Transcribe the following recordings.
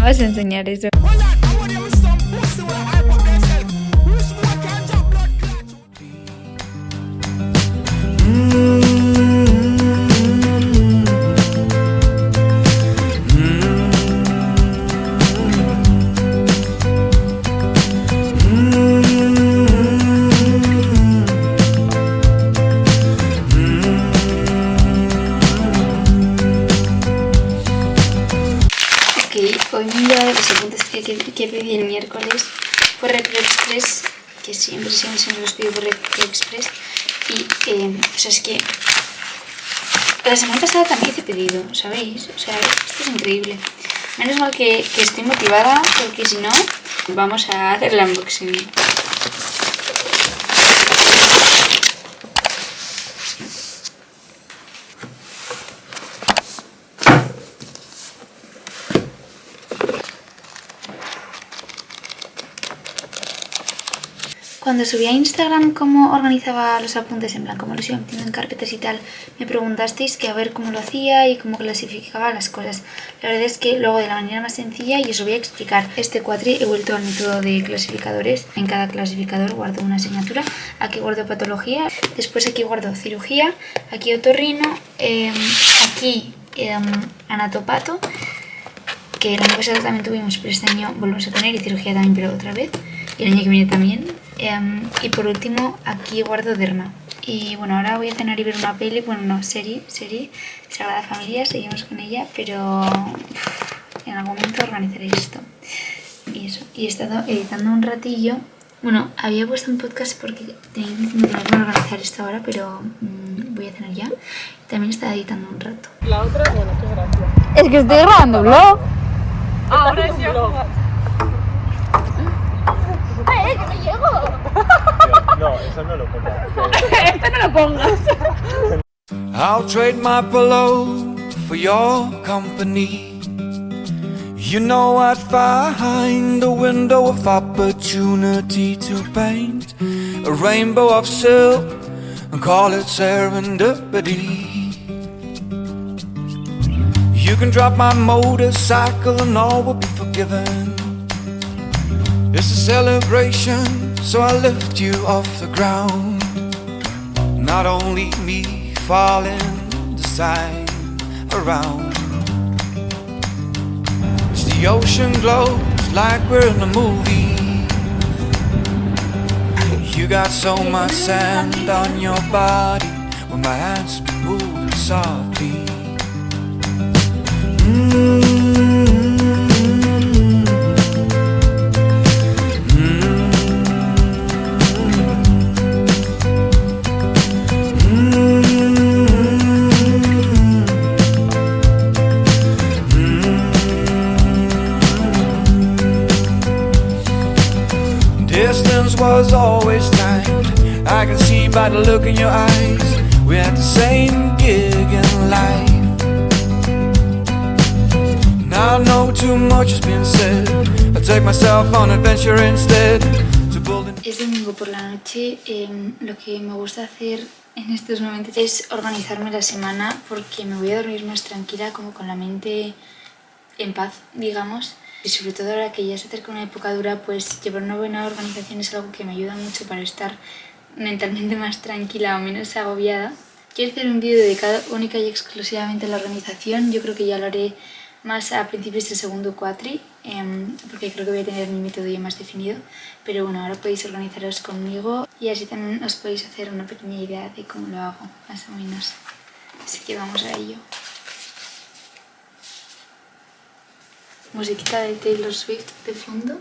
nada más enseñar eso. De los apuntes que, que, que pedí el miércoles fue Recreo Express, que siempre, siempre, siempre los pido por Recreo Express. Y, eh, o sea, es que la semana pasada también hice pedido, ¿sabéis? O sea, esto es increíble. Menos mal que, que estoy motivada, porque si no, vamos a hacer el unboxing. Cuando subí a Instagram cómo organizaba los apuntes, en plan cómo los iba metiendo en carpetas y tal, me preguntasteis que a ver cómo lo hacía y cómo clasificaba las cosas. La verdad es que luego de la manera más sencilla y os voy a explicar. Este cuatri he vuelto al método de clasificadores. En cada clasificador guardo una asignatura. Aquí guardo patología, después aquí guardo cirugía, aquí otorrino, eh, aquí eh, anatopato, que el año pasado también tuvimos, pero este año volvemos a tener y cirugía también, pero otra vez. Y el año que viene también. Um, y por último, aquí guardo derma. Y bueno, ahora voy a cenar y ver una peli, bueno, no, serie, serie, Sagrada Familia, seguimos con ella, pero uff, en algún momento organizaré esto. Y eso, y he estado editando un ratillo. Bueno, había puesto un podcast porque tenía que organizar esto ahora, pero mmm, voy a cenar ya. También estaba editando un rato. La otra, bueno, qué gracia. Es que estoy grabando vlog. Ahora es No, eso no lo pongas. Este no lo pongas. I'll trade my pillow for your company. You know I'd find a window of opportunity to paint a rainbow of silk and call it serendipity. You can drop my motorcycle and all will be forgiven. It's a celebration, so I lift you off the ground. Not only me falling, the sign around. As the ocean glows like we're in a movie. You got so much sand on your body when my hands be moving softly. Distance in your eyes. We had the same gig in life. Now I know too much has been said. I take myself on adventure instead. Es domingo por la noche. em, lo que me gusta hacer en estos momentos es organizarme la semana porque me voy a dormir más tranquila, como con la mente en paz, digamos. Y sobre todo ahora que ya se acerca una época dura, pues llevar una buena organización es algo que me ayuda mucho para estar mentalmente más tranquila o menos agobiada. Quiero hacer un vídeo dedicado única y exclusivamente a la organización. Yo creo que ya lo haré más a principios del segundo cuatri, em, porque creo que voy a tener mi método ya más definido. Pero bueno, ahora podéis organizaros conmigo y así también os podéis hacer una pequeña idea de cómo lo hago, más o menos. Así que vamos a ello. Musiquita de Taylor Swift de fondo.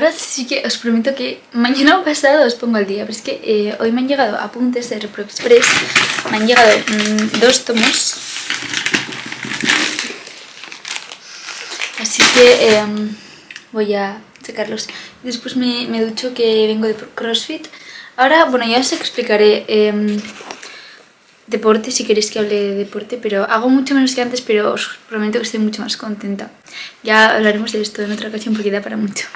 Ahora sí que os prometo que mañana o pasado os pongo al día, pero es que eh, hoy me han llegado apuntes de Repro Express, me han llegado mm, dos tomos, así que em, voy a sacarlos. Después me, me ducho que vengo de CrossFit. Ahora, bueno, ya os explicaré em, deporte, si queréis que hable de deporte, pero hago mucho menos que antes, pero os prometo que estoy mucho más contenta. Ya hablaremos de esto en otra ocasión porque da para mucho.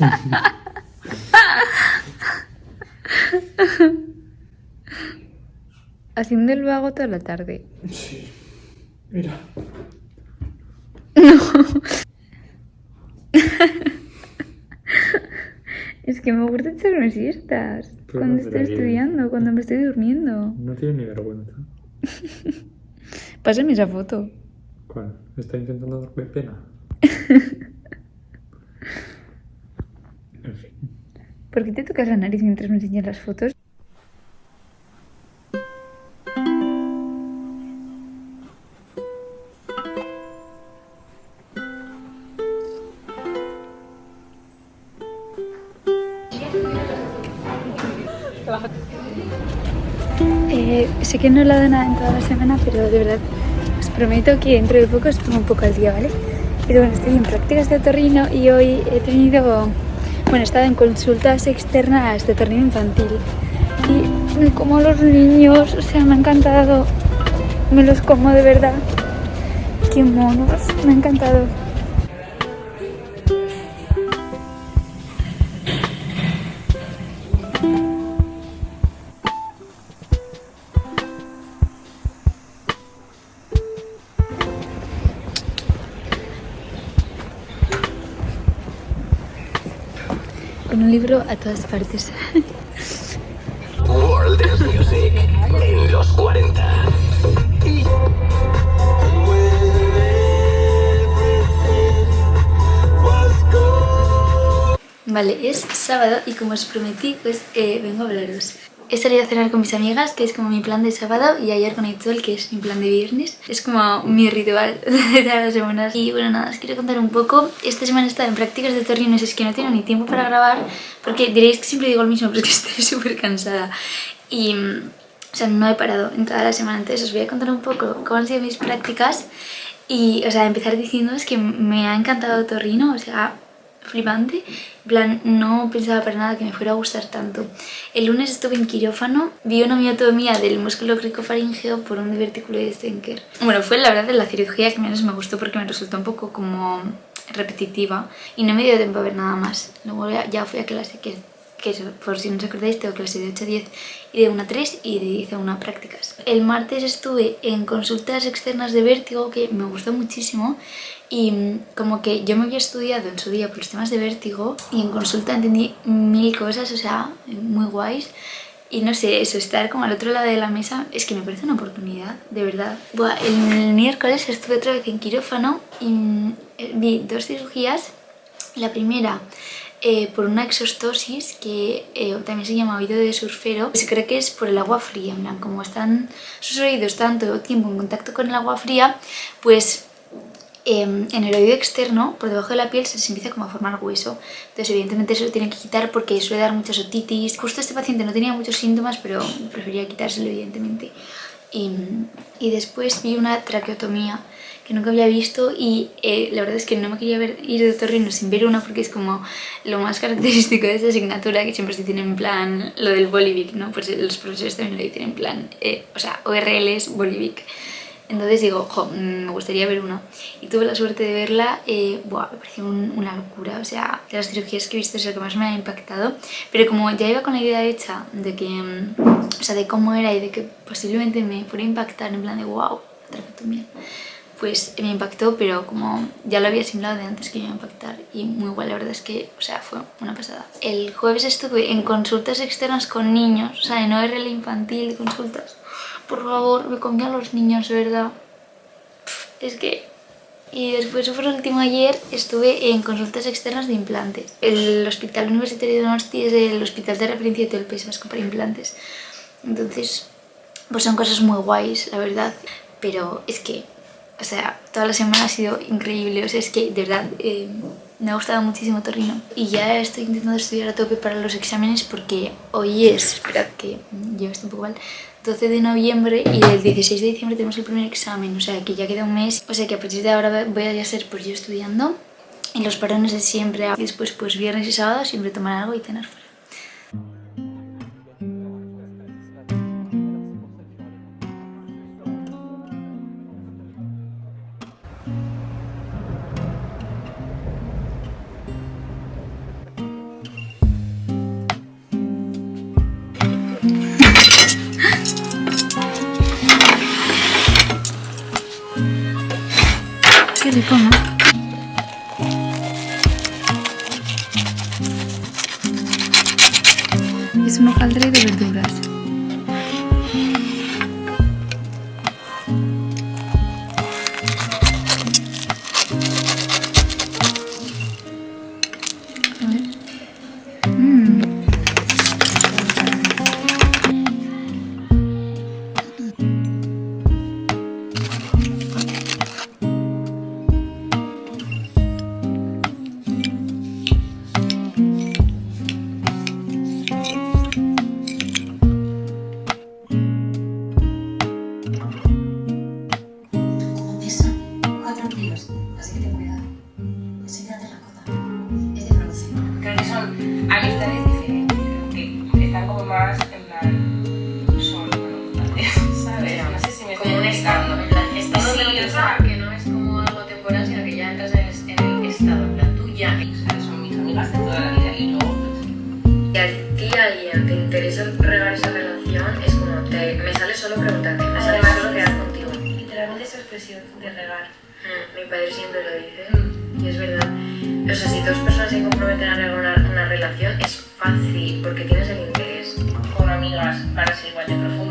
Haciendo el vago toda la tarde. Sí. Mira. Es que me gusta echarme siestas. Pero cuando no, estoy bien. estudiando, cuando me estoy durmiendo. No tiene ni vergüenza. Pásame esa foto. ¿Cuál? ¿Está intentando darme pena? En fin. ¿Por qué te tocas la nariz mientras me enseñas las fotos? Eh, sé que no he hablado nada en toda la semana, pero de verdad os prometo que dentro de poco os pongo un poco al día, ¿vale? Pero bueno, estoy en prácticas de otorrino y hoy he tenido, bueno, he estado en consultas externas de otorrino infantil y me como los niños, o sea, me ha encantado, me los como de verdad. Qué monos, me ha encantado. Libro a todas partes. World Dance Music en los 40. Vale, es sábado y como os prometí, pues eh, vengo a hablaros. He salido a cenar con mis amigas, que es como mi plan de sábado, y ayer con Aitzol, que es mi plan de viernes. Es como mi ritual de todas las semanas. Y bueno, nada, os quiero contar un poco. Esta semana he estado en prácticas de torrinos, es que no tengo ni tiempo para grabar, porque diréis que siempre digo lo mismo, pero estoy súper cansada. Y, o sea, no he parado en toda la semana. Entonces os voy a contar un poco cómo han sido mis prácticas. Y, o sea, empezar diciéndoos que me ha encantado Torrino, o sea, flipante. En plan, no pensaba para nada que me fuera a gustar tanto. El lunes estuve en quirófano, vi una miotomía del músculo cricofaringeo por un divertículo de Stenker. Bueno, fue la verdad la cirugía que menos me gustó porque me resultó un poco como repetitiva y no me dio tiempo a ver nada más. Luego ya fui a clase, que, que eso, por si no os acordáis, tengo clase de 8 a 10 y de 1 a 3 y de 10 a 1 prácticas. El martes estuve en consultas externas de vértigo que me gustó muchísimo y mm, como que yo me había estudiado en su día por los temas de vértigo y en consulta entendí mil cosas, o sea, muy guays. Y no sé, eso, estar como al otro lado de la mesa es que me parece una oportunidad, de verdad. Buah, el miércoles estuve otra vez en quirófano y mm, eh, vi dos cirugías. La primera eh, por una exostosis que eh, también se llama oído de surfero. Se cree que es por el agua fría, plan, como están sus oídos tanto tiempo en contacto con el agua fría, pues em, en el oído externo, por debajo de la piel, se les empieza como a formar hueso. Entonces, evidentemente, eso lo tienen que quitar porque suele dar muchas otitis. Justo este paciente no tenía muchos síntomas, pero prefería quitárselo, evidentemente. Y, y después vi una traqueotomía que nunca había visto y eh, la verdad es que no me quería ver, ir de otorrino sin ver una porque es como lo más característico de esta asignatura que siempre se tiene en plan lo del Bolivic, ¿no? Pues los profesores también lo dicen en plan, eh, o sea, ORL es Bolivic. Entonces digo, jo, me gustaría ver una. Y tuve la suerte de verla, eh, buah, me pareció un- una locura. O sea, de las cirugías que he visto es la que más me ha impactado. Pero como ya iba con la idea hecha de que, mm, o sea, de cómo era y de que posiblemente me fuera a impactar en plan de wow, traqueotomía, pues me impactó, pero como ya lo había asimilado de antes que iba a impactar y muy guay, la verdad es que, o sea, fue una pasada. El jueves estuve en consultas externas con niños, o sea, en ORL infantil, consultas. Por favor, me comí a los niños, de verdad. Es que... Y después, por último, ayer estuve en consultas externas de implantes. El Hospital Universitario de Donosti es el hospital de referencia de todo el País Vasco para implantes. Entonces, pues son cosas muy guays, la verdad. Pero es que, o sea, toda la semana ha sido increíble. O sea, es que de verdad eh, me ha gustado muchísimo Torino. Y ya estoy intentando estudiar a tope para los exámenes porque hoy es, esperad que yo estoy un poco mal, 12 de noviembre y el 16 de diciembre tenemos el primer examen. O sea, que ya queda un mes. O sea, que a partir de ahora voy a ya ser pues yo estudiando. En los parones de siempre, y después pues viernes y sábado siempre tomar algo y cenar fuera. Qué 4 kilos, así que ten cuidado. Enseguida te la cota. Es de bronce. Creo que son amistades diferentes, creo que están como más en plan. son voluntarias, ¿sabes? No sé si me Como un estado, en plan, estado Sí, de lo que no es como algo temporal, sino que ya entras en el, estado, en plan, tú ya. o sea, son mis amigas de toda la vida y luego. Y a ti alguien te interesa regar esa relación, es como, te, me sale solo preguntarte, me sale Además, solo quedar contigo. Literalmente esa expresión de regar. Mm, Mi padre siempre lo dice, y es verdad. O sea, si dos personas se comprometen a regar una, una relación, es fácil, porque tienes el interés. Con amigas van a ser igual de profundas.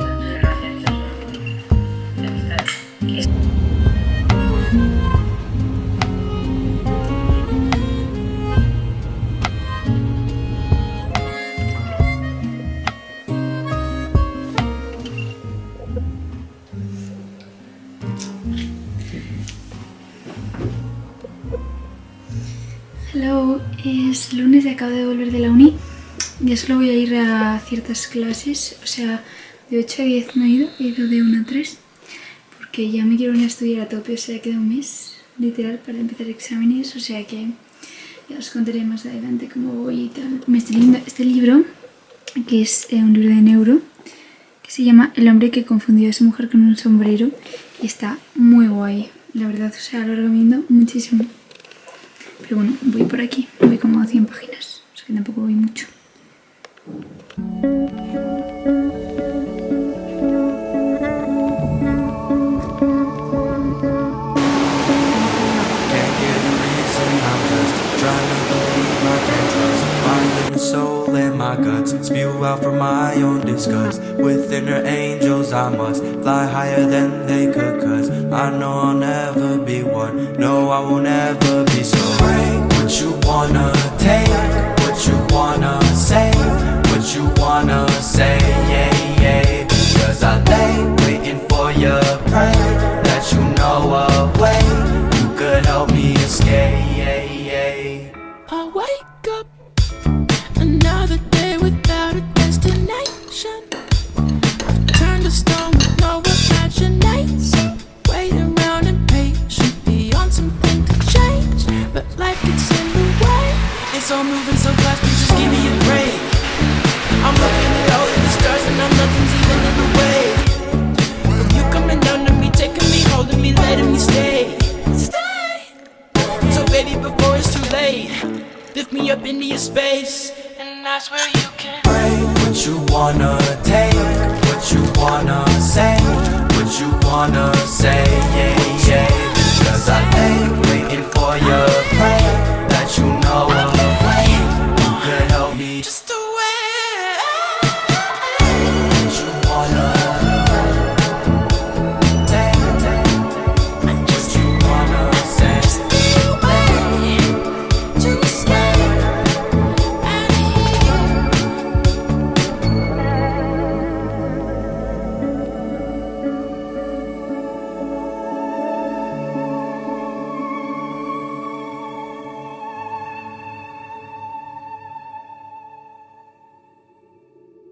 Hello, es lunes y acabo de volver de la uni. Ya solo voy a ir a ciertas clases, o sea, de 8 a 10 no he ido, he ido de 1 a 3, porque ya me quiero ir a estudiar a tope, o sea, queda un mes, literal, para empezar exámenes, o sea que ya os contaré más adelante cómo voy y tal. Me estoy leyendo este libro, que es eh, un libro de neuro, que se llama El hombre que confundió a su mujer con un sombrero, y está muy guay, la verdad, o sea, lo recomiendo muchísimo. Pero bueno, voy por aquí, voy como a 100 páginas, o sea que tampoco voy mucho. Soul and my guts. Spew out from my own disgust. With inner angels, I must fly higher than they could. Cause I know I'll never be one. No, I will never wanna